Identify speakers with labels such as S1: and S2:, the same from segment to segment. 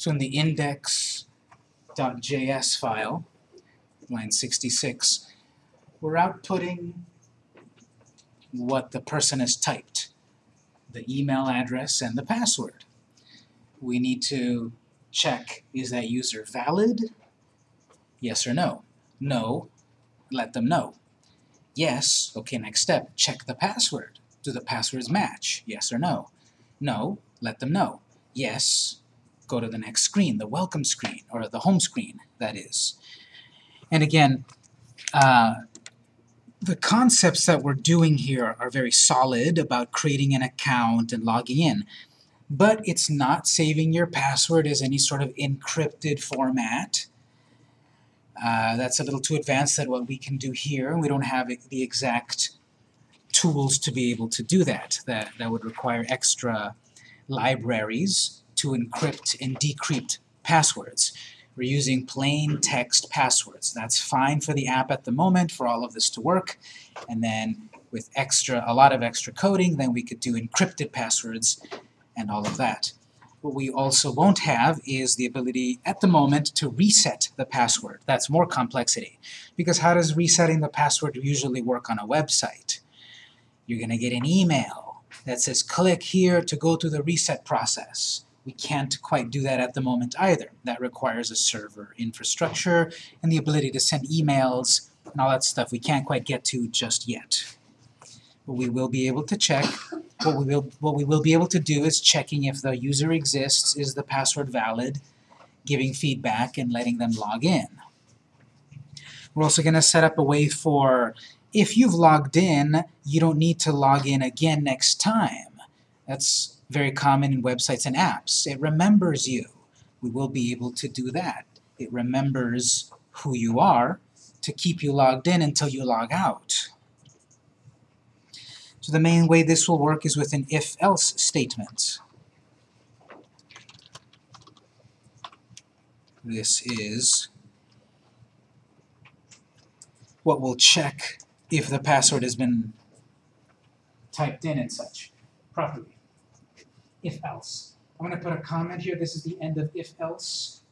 S1: So in the index.js file, line 66, we're outputting what the person has typed, the email address and the password. We need to check, is that user valid? Yes or no? No, let them know. Yes, okay, next step, check the password. Do the passwords match? Yes or no? No, let them know. Yes, go to the next screen, the welcome screen, or the home screen, that is. And again, uh, the concepts that we're doing here are very solid about creating an account and logging in, but it's not saving your password as any sort of encrypted format. Uh, that's a little too advanced than what we can do here. We don't have the exact tools to be able to do that. That, that would require extra libraries to encrypt and decrypt passwords. We're using plain text passwords. That's fine for the app at the moment for all of this to work. And then with extra, a lot of extra coding, then we could do encrypted passwords and all of that. What we also won't have is the ability at the moment to reset the password. That's more complexity. Because how does resetting the password usually work on a website? You're going to get an email that says click here to go through the reset process. We can't quite do that at the moment either. That requires a server infrastructure and the ability to send emails and all that stuff we can't quite get to just yet. But we will be able to check what we will what we will be able to do is checking if the user exists, is the password valid, giving feedback and letting them log in. We're also going to set up a way for if you've logged in, you don't need to log in again next time. That's very common in websites and apps. It remembers you. We will be able to do that. It remembers who you are to keep you logged in until you log out. So the main way this will work is with an if-else statement. This is what will check if the password has been typed in and such properly. If-else. I'm going to put a comment here. This is the end of if-else.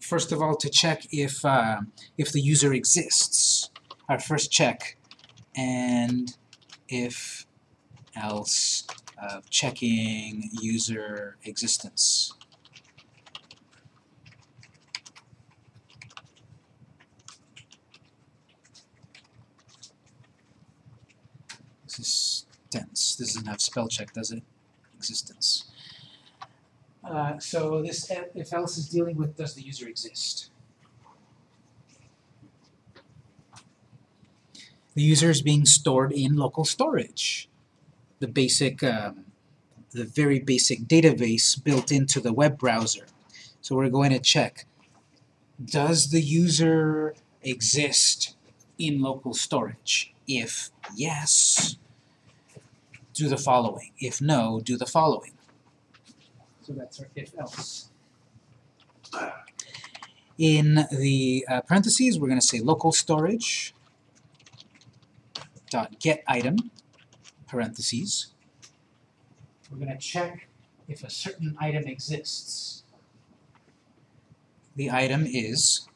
S1: First of all, to check if, uh, if the user exists. Our first check. And if else of checking user existence. This is dense. This doesn't have spell check, does it? Existence. Uh, so this if else is dealing with does the user exist. The user is being stored in local storage. The basic, um, the very basic database built into the web browser. So we're going to check, does the user exist in local storage? If yes, do the following. If no, do the following. So that's our if-else. In the uh, parentheses, we're going to say local storage dot get item parentheses. We're going to check if a certain item exists. The item is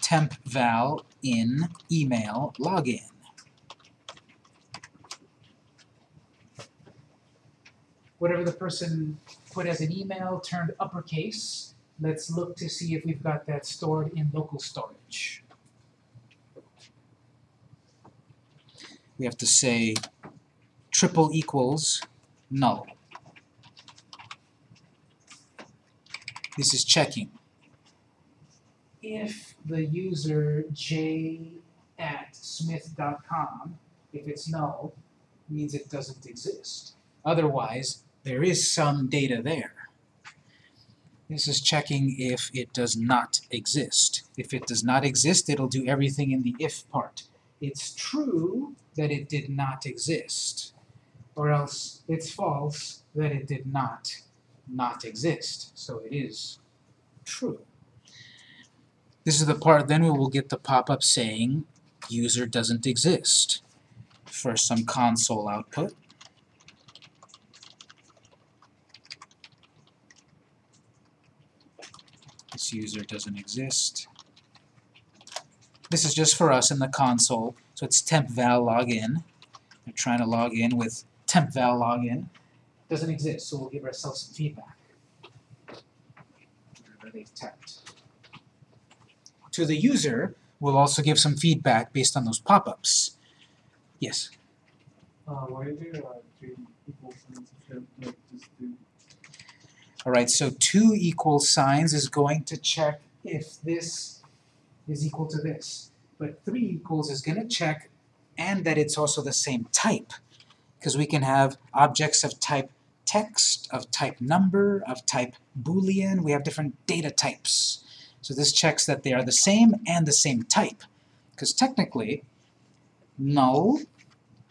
S1: temp val in email login. Whatever the person put as an email turned uppercase, let's look to see if we've got that stored in local storage. we have to say triple equals null. This is checking. If the user j at smith.com, if it's null, means it doesn't exist. Otherwise, there is some data there. This is checking if it does not exist. If it does not exist, it'll do everything in the if part. It's true that it did not exist, or else it's false that it did not not exist. So it is true. This is the part then we will get the pop-up saying user doesn't exist. For some console output. User doesn't exist. This is just for us in the console, so it's temp val login. We're trying to log in with temp val login. Doesn't exist, so we'll give ourselves some feedback. To the user, we'll also give some feedback based on those pop-ups. Yes?
S2: Uh, why are there uh, three equal signs like just two?
S1: Alright, so two equal signs is going to check if this is equal to this. But three equals is gonna check and that it's also the same type. Because we can have objects of type text, of type number, of type boolean, we have different data types. So this checks that they are the same and the same type. Because technically, null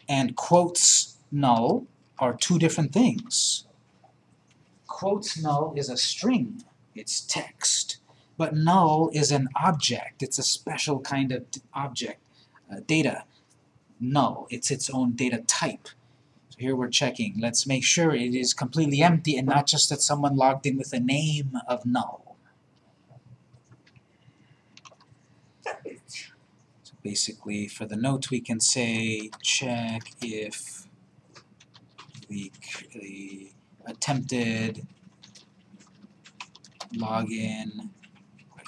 S1: and quotes null are two different things. Quotes null is a string, it's text. But null is an object, it's a special kind of object, uh, data. Null, it's its own data type. So here we're checking, let's make sure it is completely empty and not just that someone logged in with a name of null. So basically, for the note, we can say check if the, the attempted login,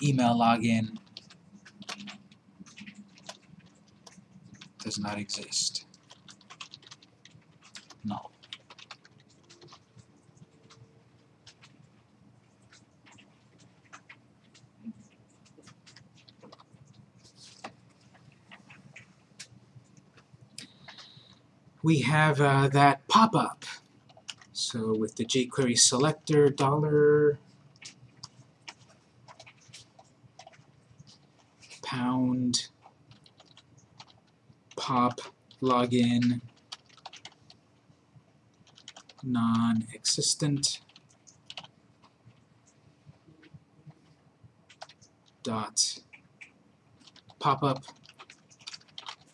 S1: email login does not exist. Null. We have uh, that pop-up. So with the jQuery selector dollar pound pop login non-existent dot pop-up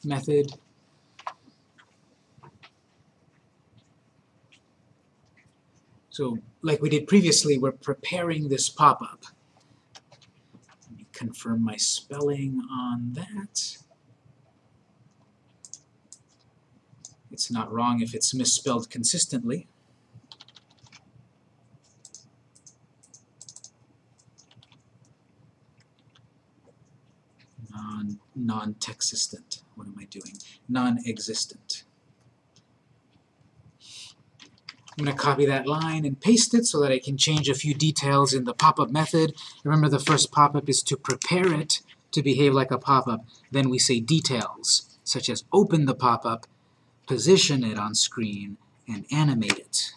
S1: method So, like we did previously, we're preparing this pop-up. Let me confirm my spelling on that. It's not wrong if it's misspelled consistently. Non, non-texistent. What am I doing? Non-existent. I'm going to copy that line and paste it so that I can change a few details in the pop-up method. Remember the first pop-up is to prepare it to behave like a pop-up. Then we say details, such as open the pop-up, position it on screen, and animate it.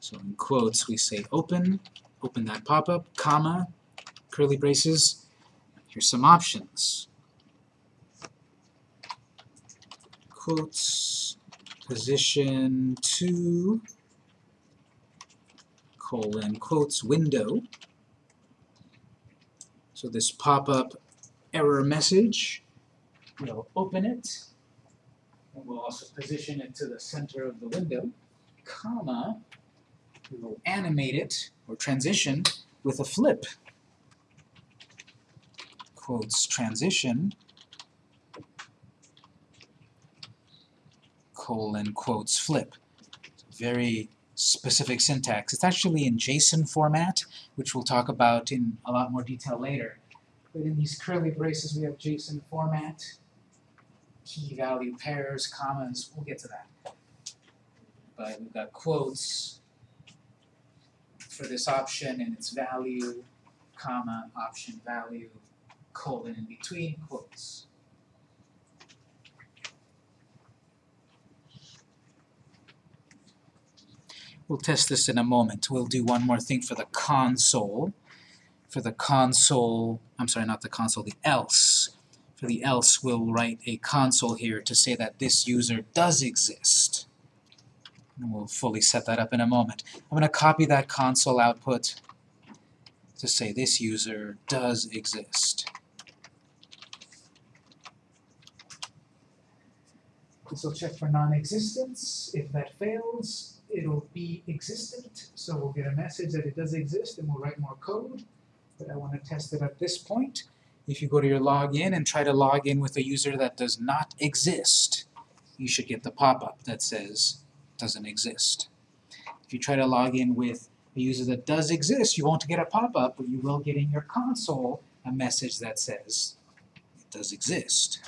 S1: So in quotes we say open, open that pop-up, comma, curly braces. Here's some options. Quotes, position to colon quotes window. So this pop-up error message, we'll open it, and we'll also position it to the center of the window, comma, we will animate it, or transition, with a flip. Quotes transition, colon quotes flip. Very specific syntax. It's actually in JSON format, which we'll talk about in a lot more detail later. But in these curly braces we have JSON format, key value pairs, commas, we'll get to that. But we've got quotes for this option and its value, comma, option value, colon in between quotes. We'll test this in a moment. We'll do one more thing for the console. For the console, I'm sorry, not the console, the else. For the else, we'll write a console here to say that this user does exist. And we'll fully set that up in a moment. I'm going to copy that console output to say this user does exist. This will check for non-existence. If that fails, it'll be existent, so we'll get a message that it does exist and we'll write more code. but I want to test it at this point. If you go to your login and try to log in with a user that does not exist, you should get the pop-up that says doesn't exist. If you try to log in with a user that does exist, you won't get a pop-up, but you will get in your console a message that says it does exist.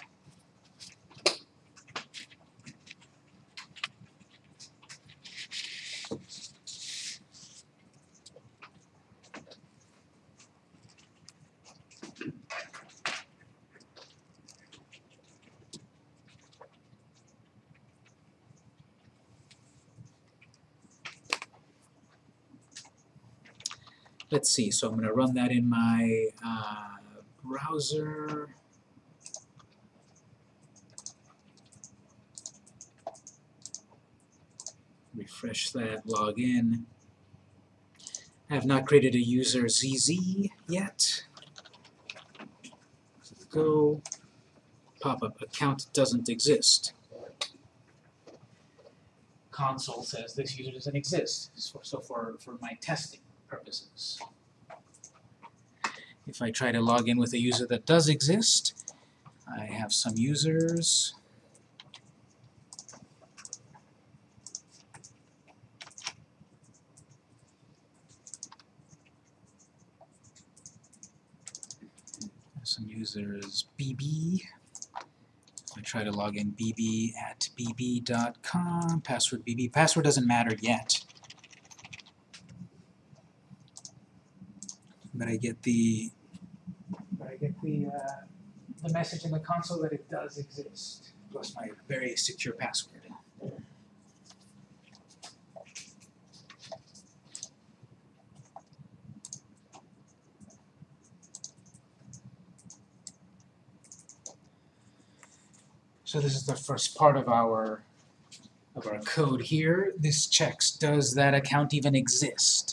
S1: Let's see, so I'm gonna run that in my uh, browser. Refresh that, log in. I have not created a user ZZ yet. Go. Pop-up account doesn't exist. Console says this user doesn't exist, so for, for my testing purposes. If I try to log in with a user that does exist, I have some users. Some users BB. I try to log in bb at bb.com, password bb. Password doesn't matter yet. But I get the but I get the uh, the message in the console that it does exist, plus my very secure password. So this is the first part of our of our code here. This checks does that account even exist?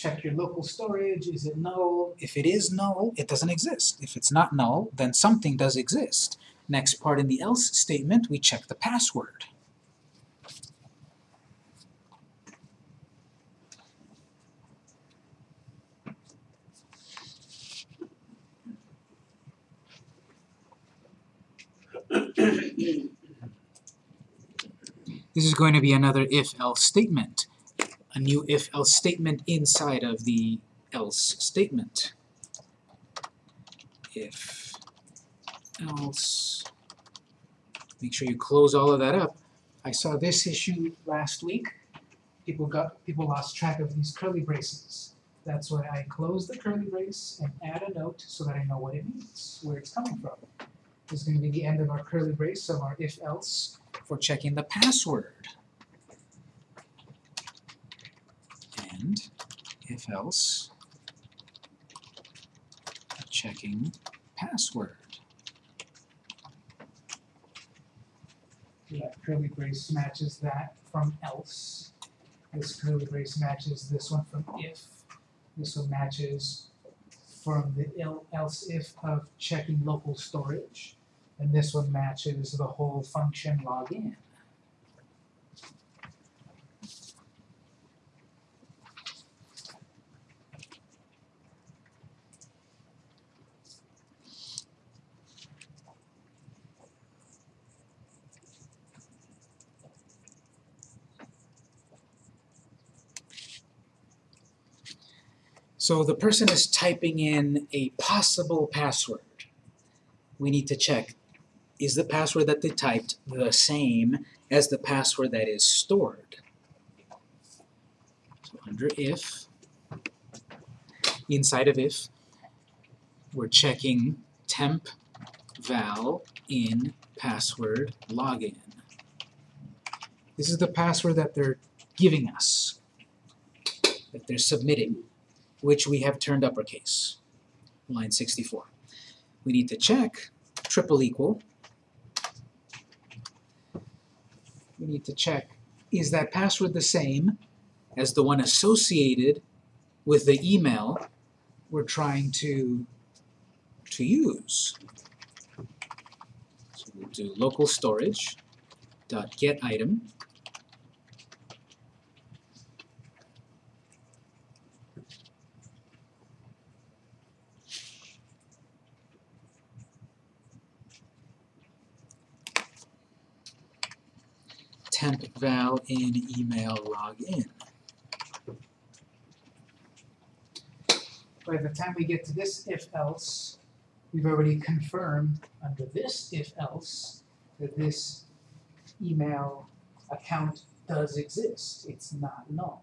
S1: Check your local storage, is it null? If it is null, it doesn't exist. If it's not null, then something does exist. Next part in the else statement, we check the password. This is going to be another if-else statement a new if-else statement inside of the else statement. If else, make sure you close all of that up. I saw this issue last week. People got people lost track of these curly braces. That's why I close the curly brace and add a note so that I know what it means, where it's coming from. This is going to be the end of our curly brace of our if-else for checking the password. and if else checking password. That curly brace matches that from else. This curly brace matches this one from if. This one matches from the else if of checking local storage. And this one matches the whole function login. So the person is typing in a possible password. We need to check, is the password that they typed the same as the password that is stored? So under if, inside of if, we're checking temp val in password login. This is the password that they're giving us, that they're submitting which we have turned uppercase, line 64. We need to check triple equal. We need to check, is that password the same as the one associated with the email we're trying to, to use? So we'll do local storage dot get item temp val in email login. By the time we get to this if else, we've already confirmed under this if else that this email account does exist, it's not null.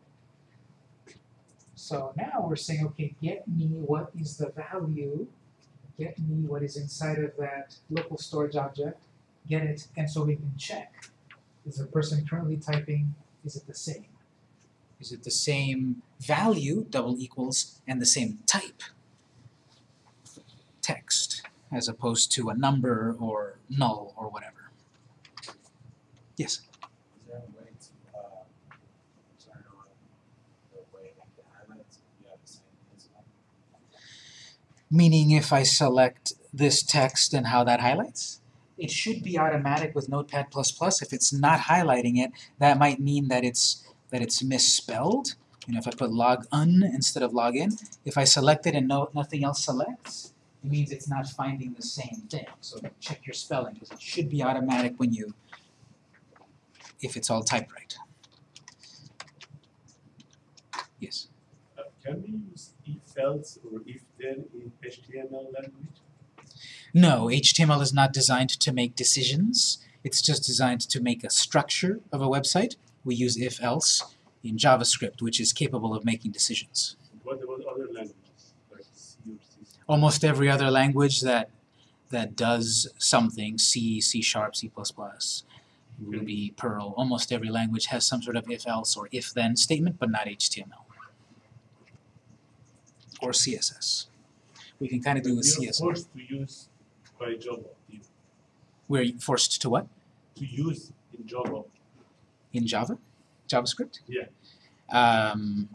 S1: So now we're saying, okay, get me what is the value, get me what is inside of that local storage object, get it, and so we can check, is the person currently typing, is it the same? Is it the same value, double equals, and the same type? Text, as opposed to a number or null or whatever. Yes?
S3: Is there a way to, uh, turn on the way that the highlights, if you have the same as well?
S1: Meaning if I select this text and how that highlights? It should be automatic with Notepad++. If it's not highlighting it, that might mean that it's that it's misspelled. You know, if I put log un instead of login, if I select it and no, nothing else selects, it means it's not finding the same thing. So check your spelling, because it should be automatic when you, if it's all typed right. Yes?
S4: Uh, Can we use if else or if then in HTML language?
S1: No, HTML is not designed to make decisions. It's just designed to make a structure of a website. We use if else in JavaScript, which is capable of making decisions.
S4: What about other languages like C or C?
S1: Almost every other language that that does something, C, C sharp, C++, Ruby, Perl, almost every language has some sort of if else or if then statement, but not HTML. Or CSS. We can kind of do
S4: are
S1: CSS.
S4: Forced to use by
S1: We're forced to what?
S4: to use in Java.
S1: in Java, JavaScript?
S4: Yeah.
S1: Um,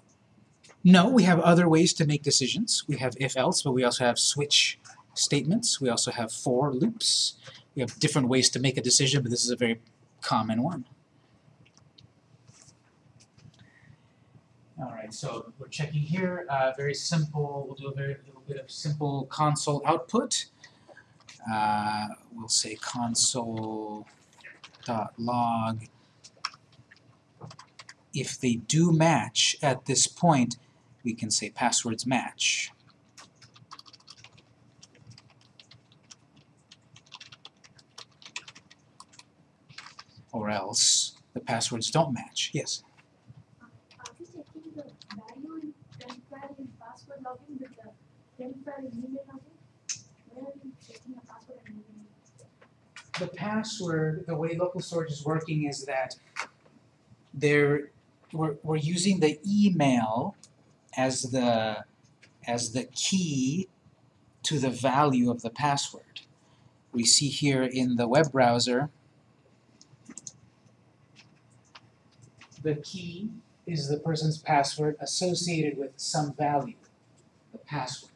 S1: no, we have other ways to make decisions. We have if-else, but we also have switch statements. We also have for loops. We have different ways to make a decision, but this is a very common one. All right, so we're checking here. Uh, very simple. We'll do a very little bit of simple console output. Uh, we'll say console dot log if they do match at this point, we can say passwords match. Or else the passwords don't match. Yes?
S5: Are we checking the value in temp password login with the temp email login? Where are we checking the password?
S1: The way local storage is working is that they're, we're, we're using the email as the, as the key to the value of the password. We see here in the web browser, the key is the person's password associated with some value, the password.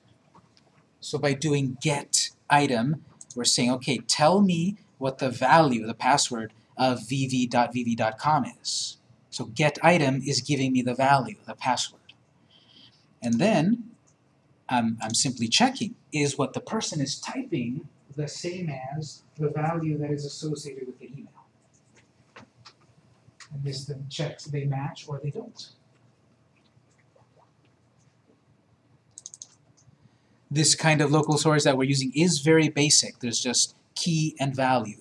S1: So by doing get item, we're saying, okay, tell me what the value, the password of vv.vv.com is. So get item is giving me the value, the password. And then I'm, I'm simply checking, is what the person is typing the same as the value that is associated with the email? And this then checks they match or they don't. This kind of local storage that we're using is very basic. There's just key and value.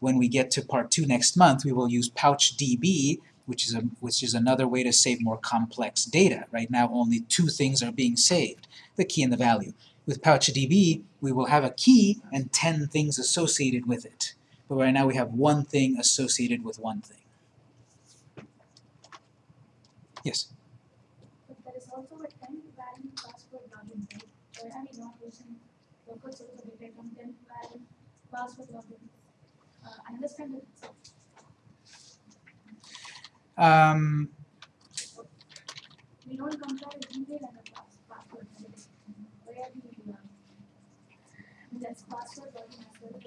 S1: When we get to part two next month, we will use PouchDB, which is a which is another way to save more complex data. Right now, only two things are being saved: the key and the value. With PouchDB, we will have a key and ten things associated with it. But right now, we have one thing associated with one thing. Yes. Um,
S5: we don't compare email and pass password. Where we, that's password as well,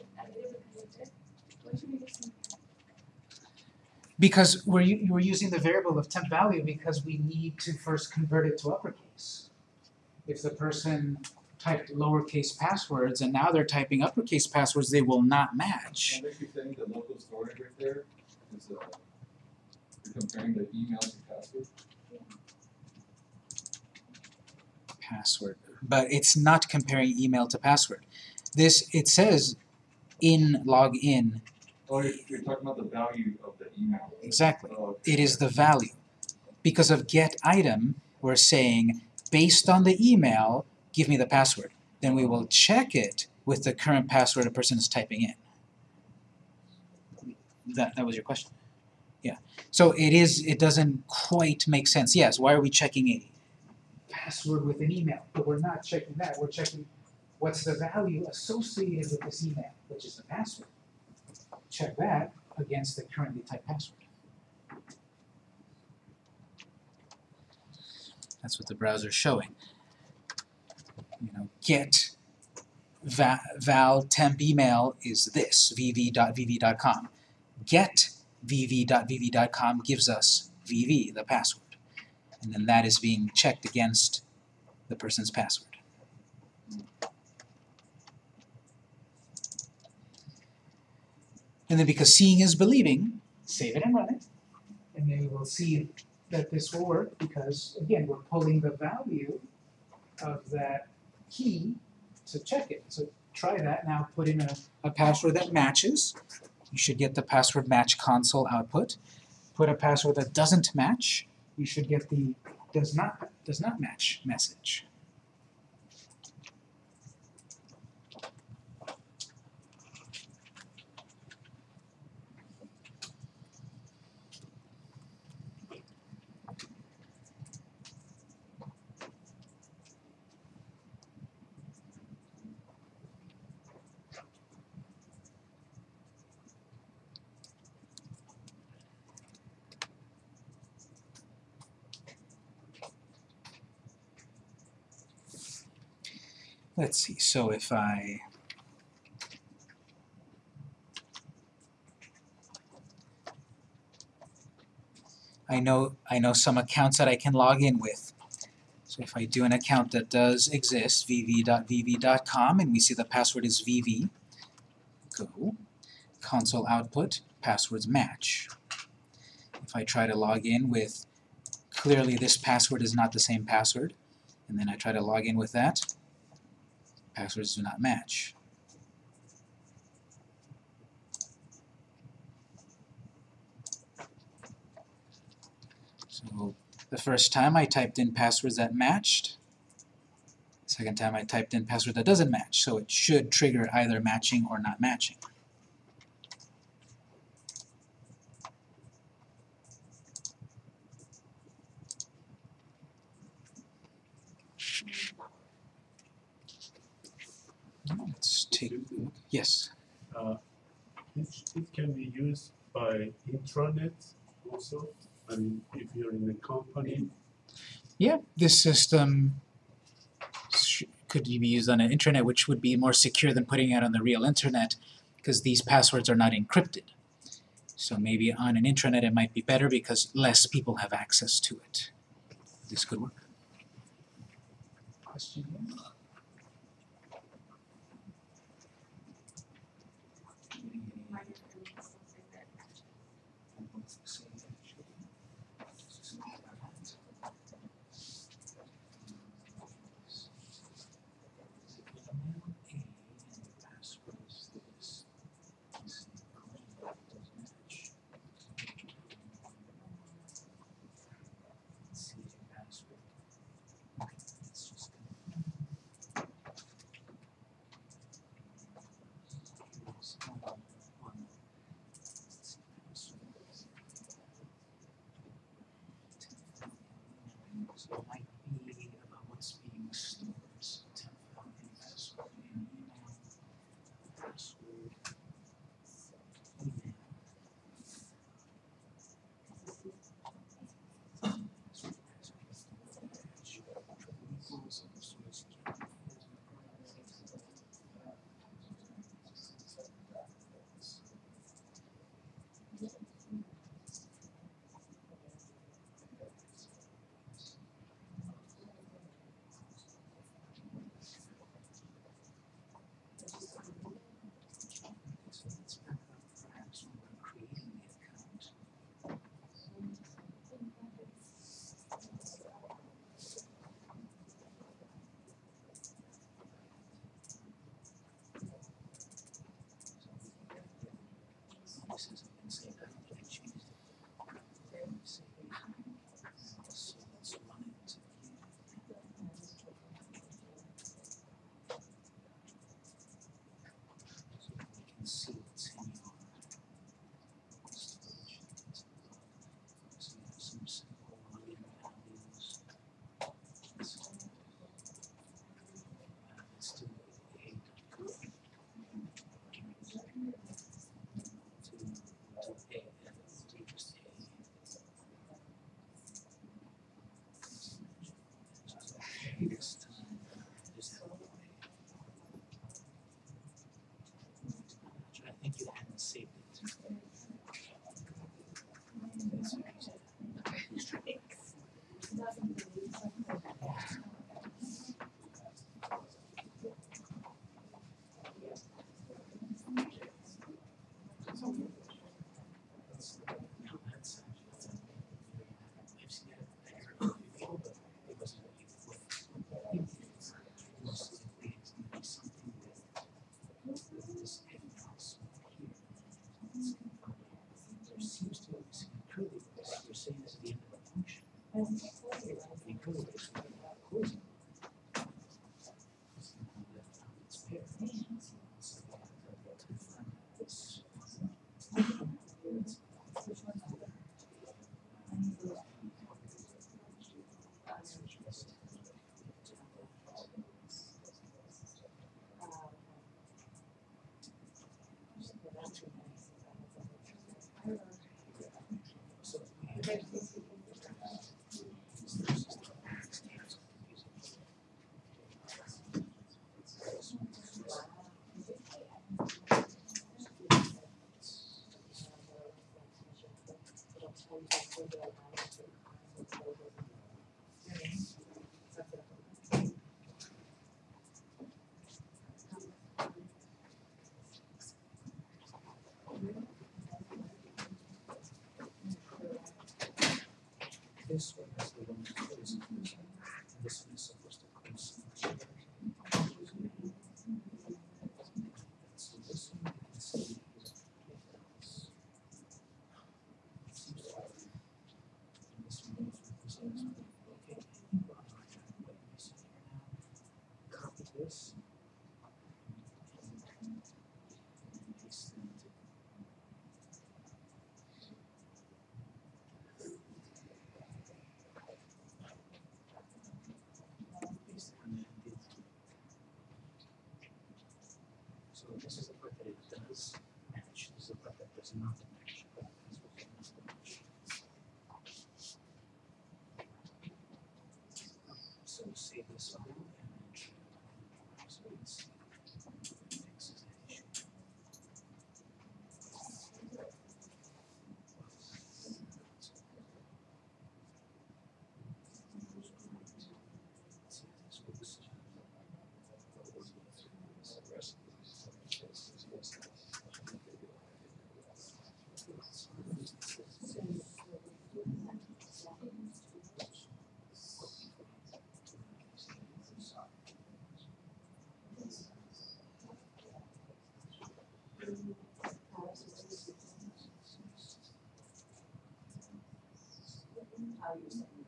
S5: should we use?
S1: Because we're, we're using the variable of temp value because we need to first convert it to uppercase. If the person typed lowercase passwords and now they're typing uppercase passwords, they will not match.
S3: And if you're saying the local storage right there is, uh,
S6: comparing the email to password?
S1: password, but it's not comparing email to password. This, it says in login,
S6: Oh, you're, you're talking about the value of the email.
S1: exactly.
S6: Oh,
S1: It is the value. Because of get item, we're saying, based on the email, give me the password. Then we will check it with the current password a person is typing in. That, that was your question? Yeah. So it is, it doesn't quite make sense. Yes, why are we checking a password with an email? But we're not checking that, we're checking what's the value associated with this email, which is the password. Check that against the currently typed password. That's what the browser's showing. You know, get va val temp email is this, vv.vv.com. Get vv.vv.com gives us vv, the password. And then that is being checked against the person's password. And then because seeing is believing, save it and run it. And then we will see that this will work because, again, we're pulling the value of that key to check it. So try that now, put in a, a password that matches. You should get the password match console output. Put a password that doesn't match. You should get the does not does not match message. Let's see, so if I I know I know some accounts that I can log in with. So if I do an account that does exist, vv.vv.com, and we see the password is vv, go, console output, passwords match. If I try to log in with, clearly this password is not the same password, and then I try to log in with that, passwords do not match. So the first time I typed in passwords that matched, second time I typed in password that doesn't match, so it should trigger either matching or not matching. Let's take. Yes.
S4: Uh, it, it can be used by intranet also. I mean, if you're in a company,
S1: Yeah, this system sh- could be used on an intranet, which would be more secure than putting it on the real internet, because these passwords are not encrypted. So maybe on an intranet it might be better because less people have access to it. This could work. Question places and see if I change you can see Obrigada. This one has the one that is. So this is a part that it does, match. This is a part that does not.
S7: isn't how you're
S1: saying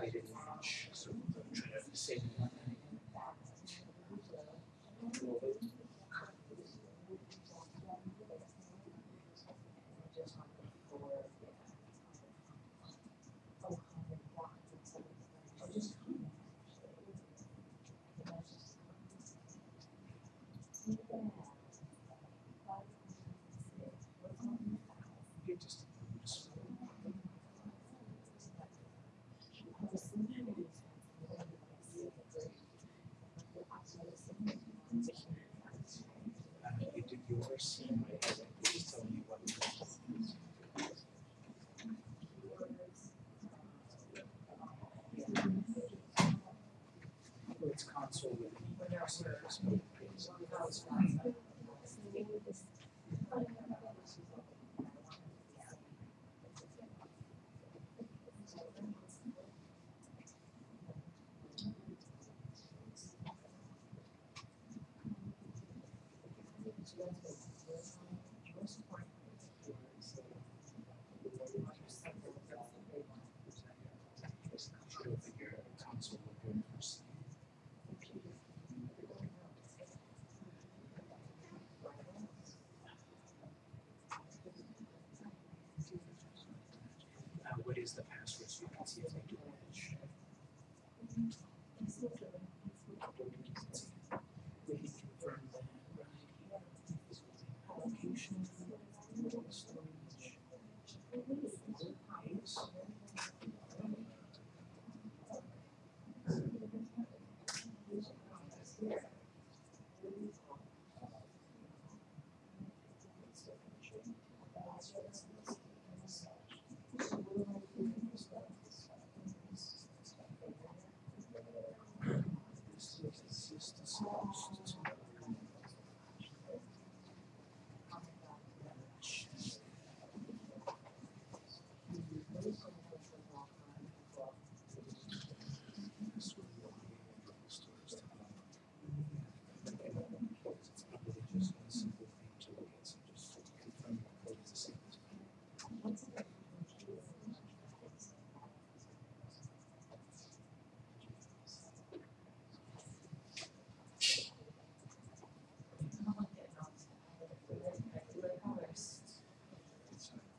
S1: I didn't watch, so I'm trying to save users Is the pastors you can see as they do.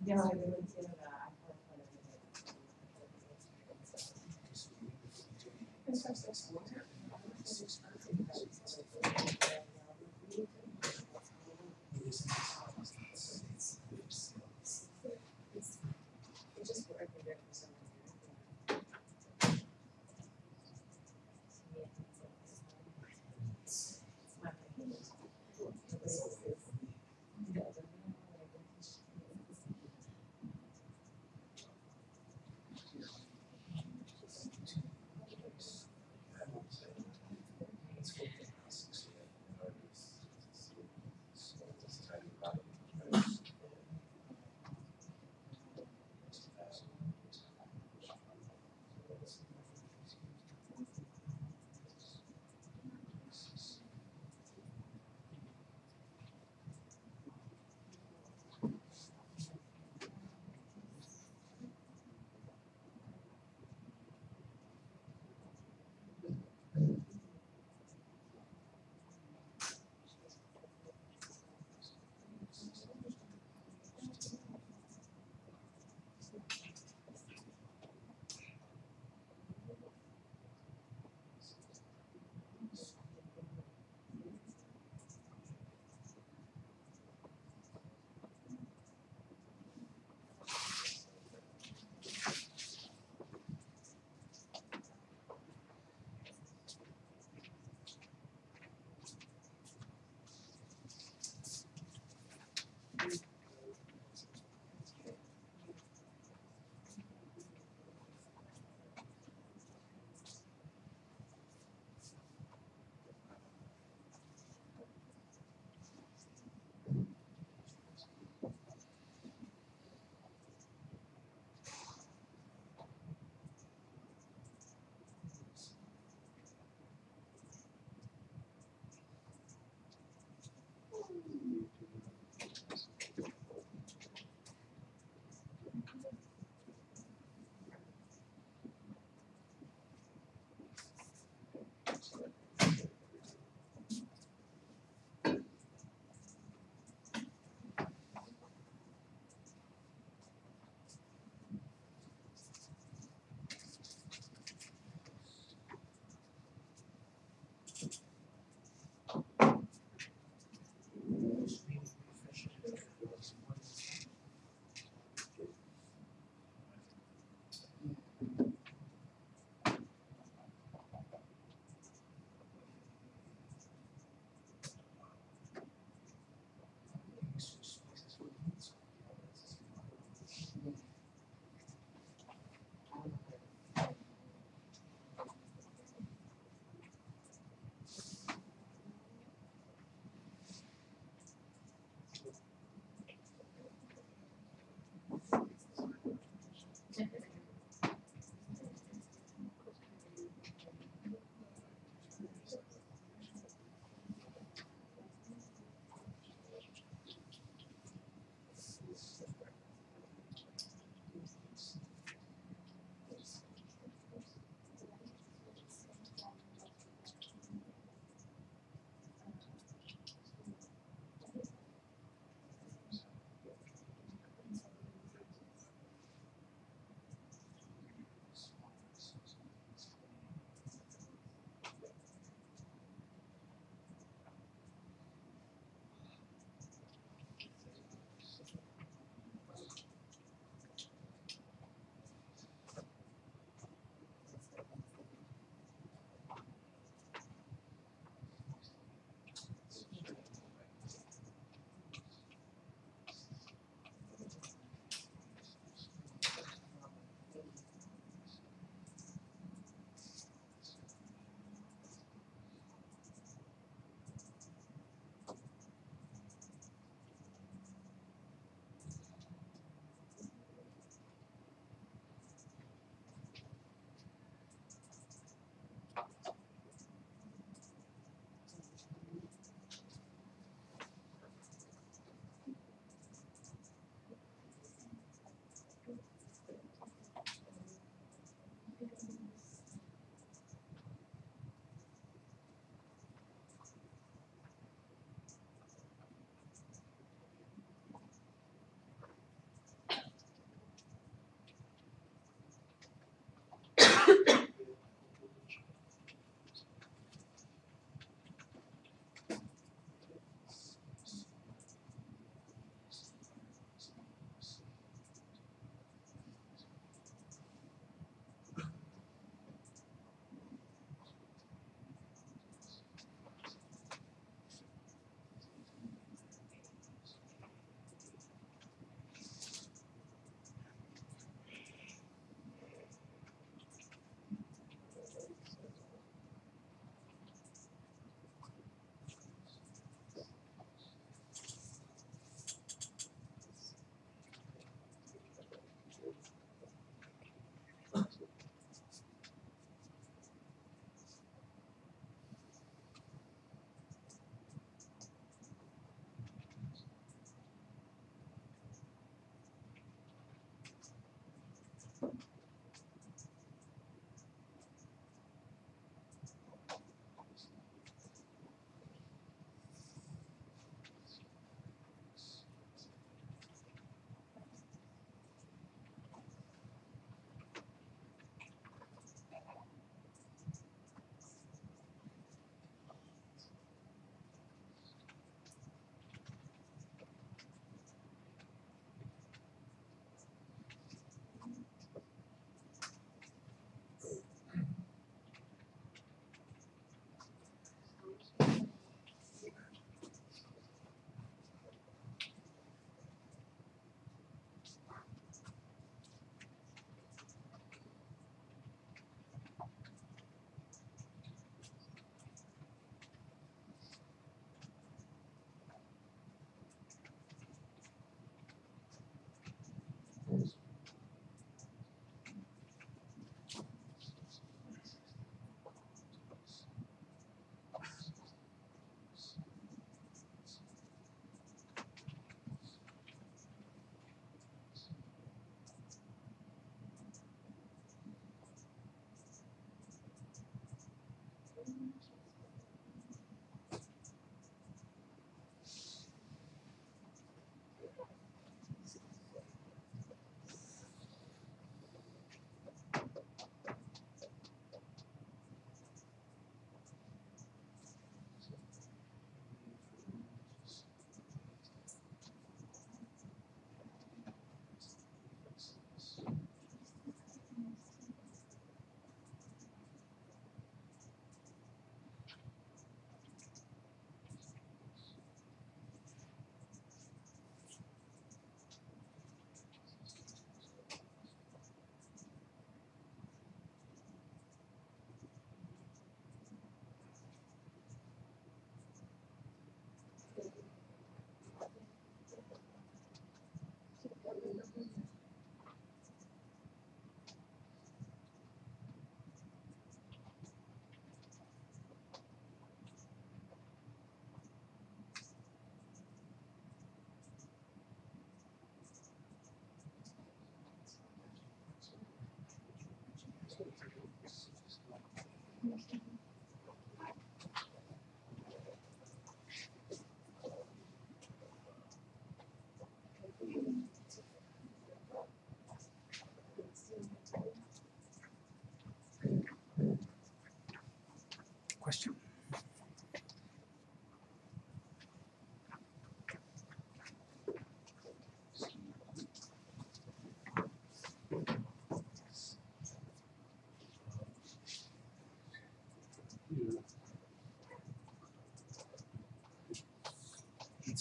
S1: 这样一个问题了。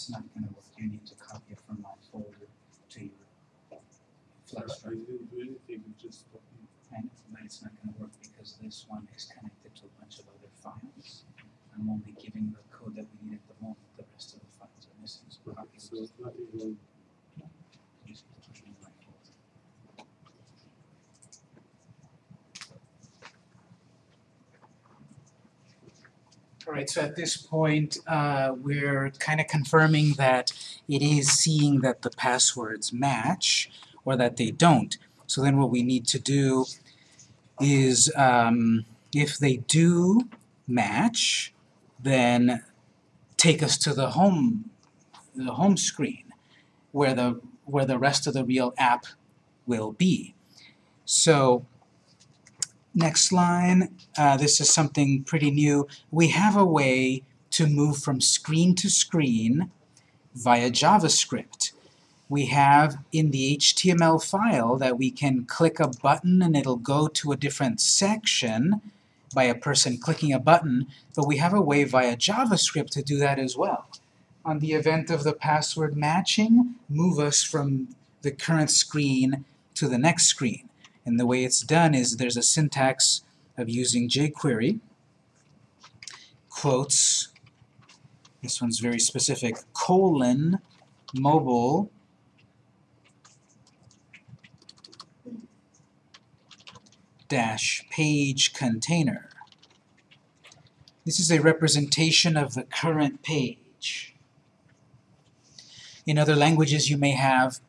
S1: It's not gonna work, you need to copy it from my folder to your
S4: I
S1: flash drive.
S4: didn't do anything, it just.
S1: And but it's not gonna work because this one is connected to a bunch of other files. I'm only giving the code that we need at the moment, the rest of the files are missing, so copy
S4: So
S1: those.
S4: nothing wrong.
S1: Please put them in my folder. Alright, so at this point, uh, we're kind of confirming that it is seeing that the passwords match or that they don't. So then what we need to do is, um, if they do match, then take us to the home, the home screen, where the where the rest of the real app will be. So next line, uh, this is something pretty new. We have a way to move from screen to screen via JavaScript. We have in the HTML file that we can click a button and it'll go to a different section by a person clicking a button, but we have a way via JavaScript to do that as well. On the event of the password matching, move us from the current screen to the next screen. And the way it's done is there's a syntax of using jQuery, quotes, this one's very specific, colon, mobile, dash page container. This is a representation of the current page. In other languages you may have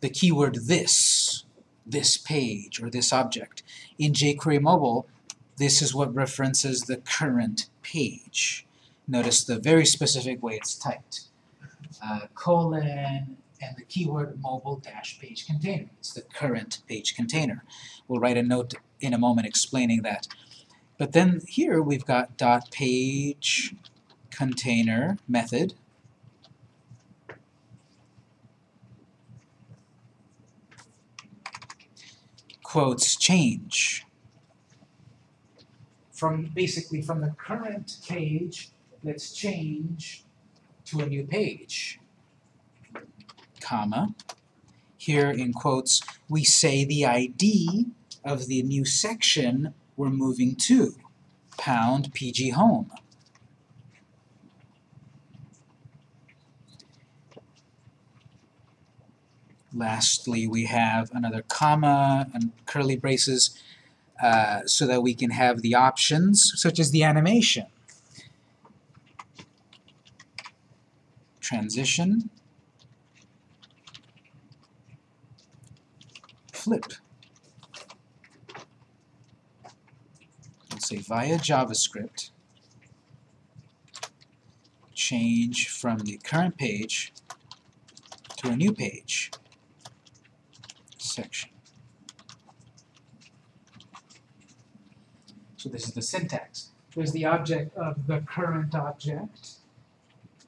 S1: the keyword this, this page, or this object. In jQuery Mobile, this is what references the current page. Notice the very specific way it's typed. Uh, colon and the keyword mobile dash page container. It's the current page container. We'll write a note in a moment explaining that. But then here we've got dot page container method quotes change. From basically from the current page let's change to a new page. Comma. Here in quotes we say the ID of the new section we're moving to. Pound pg home Lastly, we have another comma and curly braces uh, so that we can have the options, such as the animation. Transition. Flip. We'll say via JavaScript, change from the current page to a new page section. So this is the syntax. There's the object of the current object,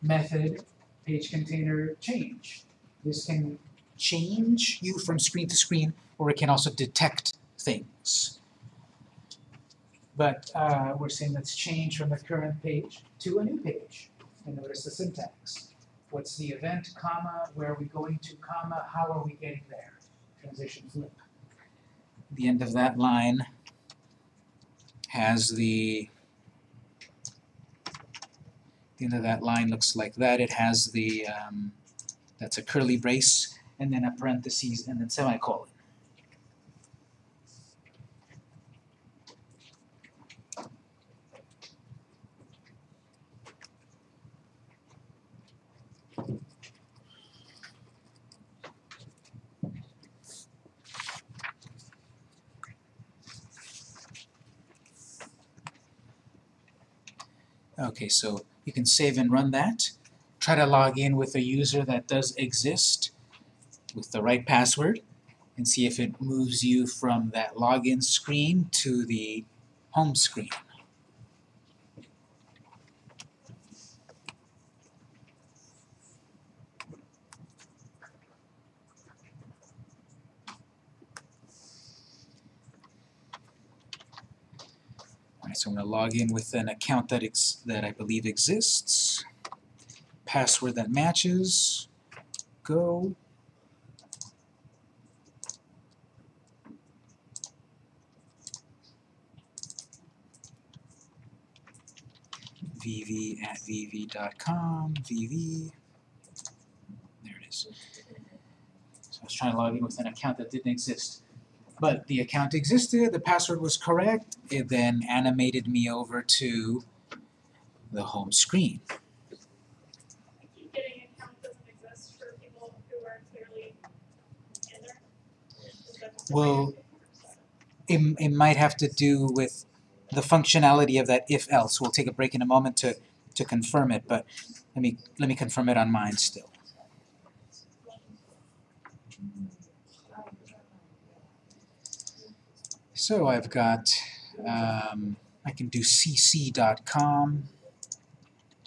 S1: method, page container, change. This can change you from screen to screen, or it can also detect things. But uh, we're saying let's change from the current page to a new page. And notice the syntax. What's the event, comma, where are we going to, comma, how are we getting there? The end of that line has the the end of that line looks like that. It has the um, that's a curly brace and then a parentheses and then semicolon. Okay, so you can save and run that. Try to log in with a user that does exist with the right password and see if it moves you from that login screen to the home screen. Alright, so I'm going to log in with an account that that I believe exists. password that matches. Go. vv at vv.com, vv. There it is. So I was trying to log in with an account that didn't exist. But the account existed, the password was correct, it then animated me over to the home screen. Well, It, it might have to do with the functionality of that if else. We'll take a break in a moment to, to confirm it, but let me, let me confirm it on mine still. So I've got, um, I can do cc.com,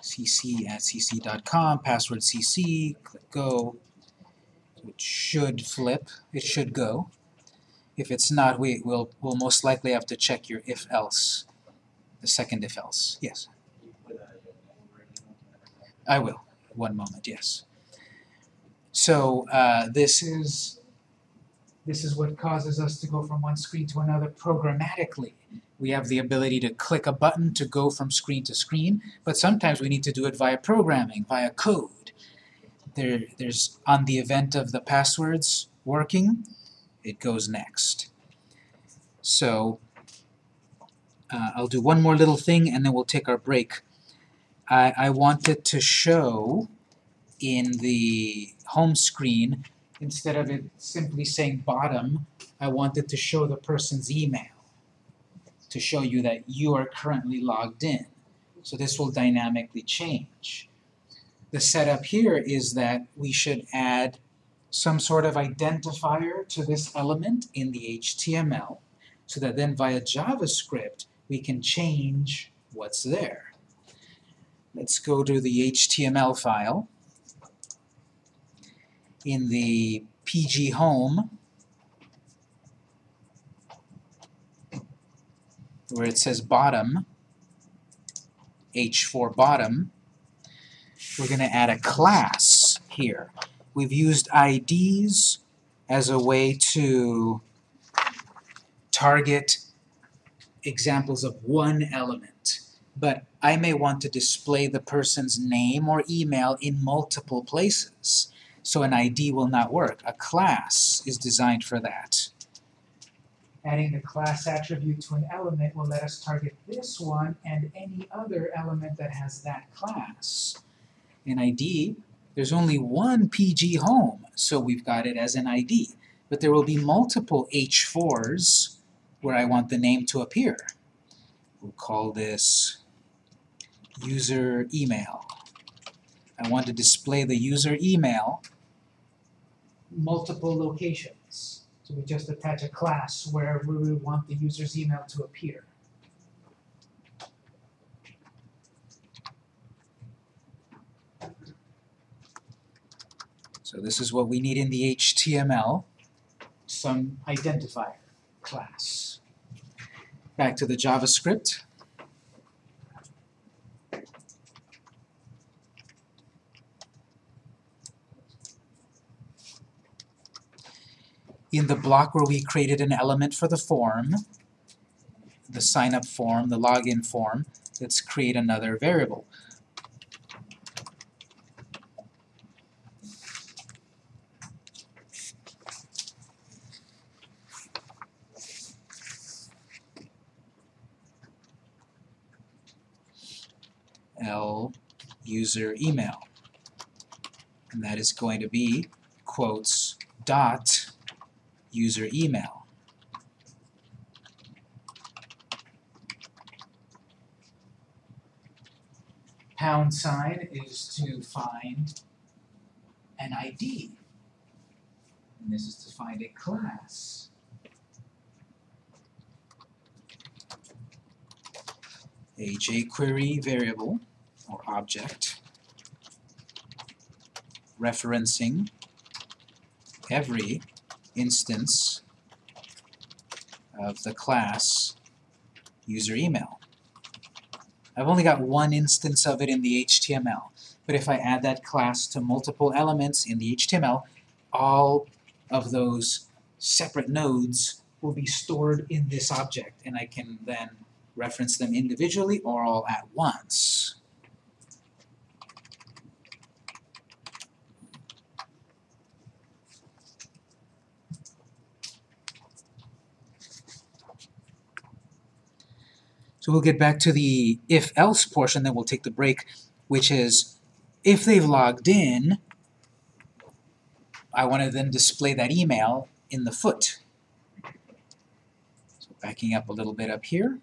S1: cc at cc.com, password cc, click go. It should flip, it should go. If it's not, we will we'll most likely have to check your if else, the second if else. Yes, I will. One moment, yes. So uh, this is this is what causes us to go from one screen to another programmatically. We have the ability to click a button to go from screen to screen, but sometimes we need to do it via programming, via code. There, there's on the event of the passwords working, it goes next. So uh, I'll do one more little thing and then we'll take our break. I, I wanted to show in the home screen, instead of it simply saying bottom, I wanted to show the person's email to show you that you are currently logged in. So this will dynamically change. The setup here is that we should add some sort of identifier to this element in the HTML so that then via JavaScript we can change what's there. Let's go to the HTML file. In the PG home, where it says bottom, H4 bottom, we're going to add a class here. We've used IDs as a way to target examples of one element, but I may want to display the person's name or email in multiple places, so an ID will not work. A class is designed for that. Adding the class attribute to an element will let us target this one and any other element that has that class. An ID, there's only one PG home, so we've got it as an ID. But there will be multiple H4s where I want the name to appear. We'll call this user email. I want to display the user email multiple locations. So we just attach a class wherever we want the user's email to appear. So this is what we need in the HTML, some identifier class. Back to the JavaScript. In the block where we created an element for the form, the sign-up form, the login form, let's create another variable. L user email. And that is going to be quotes dot user email. Pound sign is to find an ID. And this is to find a class. A jQuery variable or object referencing every instance of the class user email. I've only got one instance of it in the HTML. But if I add that class to multiple elements in the HTML, all of those separate nodes will be stored in this object, and I can then reference them individually or all at once. So we'll get back to the if-else portion, then we'll take the break, which is if they've logged in, I want to then display that email in the foot. So backing up a little bit up here.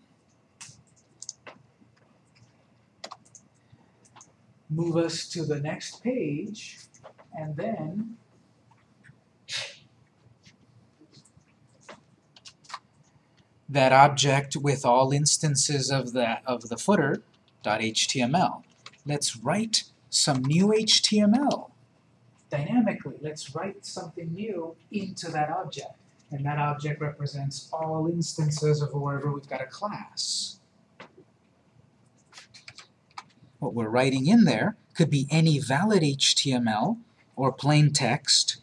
S1: Move us to the next page, and then that object with all instances of the of the footer .html. Let's write some new HTML dynamically. Let's write something new into that object, and that object represents all instances of wherever we've got a class. What we're writing in there could be any valid HTML or plain text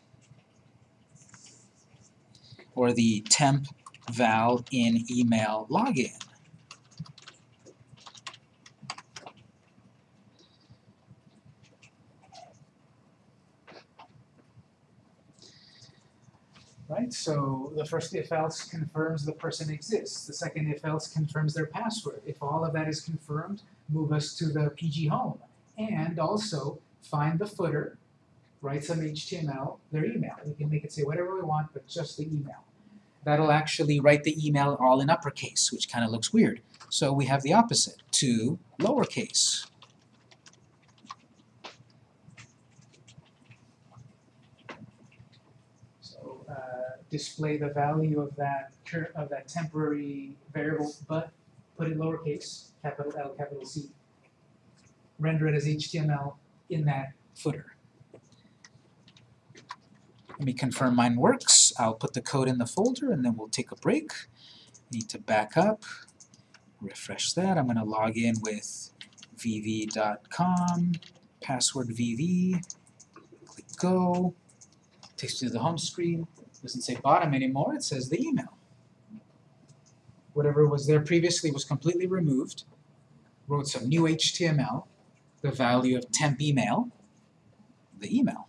S1: or the temp val in email login. Right, so the first if else confirms the person exists. The second if else confirms their password. If all of that is confirmed, move us to the PG home. And also find the footer, write some HTML, their email. We can make it say whatever we want, but just the email that'll actually write the email all in uppercase, which kind of looks weird. So we have the opposite, to lowercase. So uh, display the value of that of that temporary variable, but put it lowercase, capital L, capital C. Render it as HTML in that footer. Let me confirm mine works. I'll put the code in the folder and then we'll take a break. Need to back up, refresh that. I'm going to log in with vv.com, password vv, click go, takes you to the home screen. Doesn't say bottom anymore, it says the email. Whatever was there previously was completely removed. Wrote some new HTML, the value of temp email, the email.